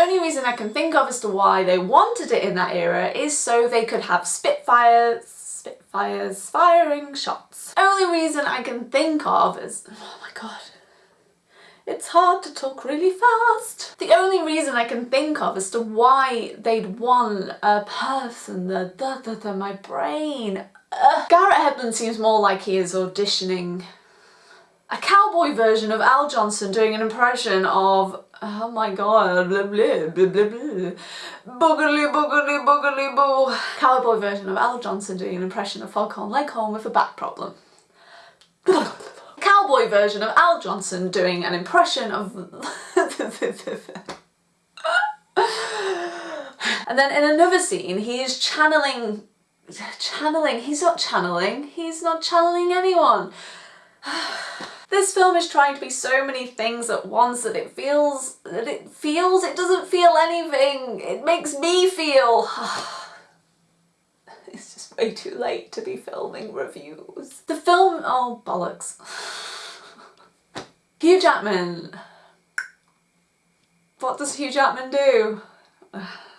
only reason I can think of as to why they wanted it in that era is so they could have Spitfires, Spitfires firing shots. Only reason I can think of is, oh my god, it's hard to talk really fast. The only reason I can think of as to why they'd want a person, the da da da, my brain. Garrett Hedlund seems more like he is auditioning a cowboy version of Al Jolson doing an impression of oh my god blah blah blah blah blah. Boogly boogly boogly boo. Cowboy version of Al Jolson doing an impression of Foghorn Leghorn with a back problem. Cowboy version of Al Jolson doing an impression of and then in another scene he is channeling channeling he's not channeling he's not channeling anyone this film is trying to be so many things at once that it feels that it feels it doesn't feel anything. It makes me feel it's just way too late to be filming reviews. The film oh bollocks. Hugh Jackman. What does Hugh Jackman do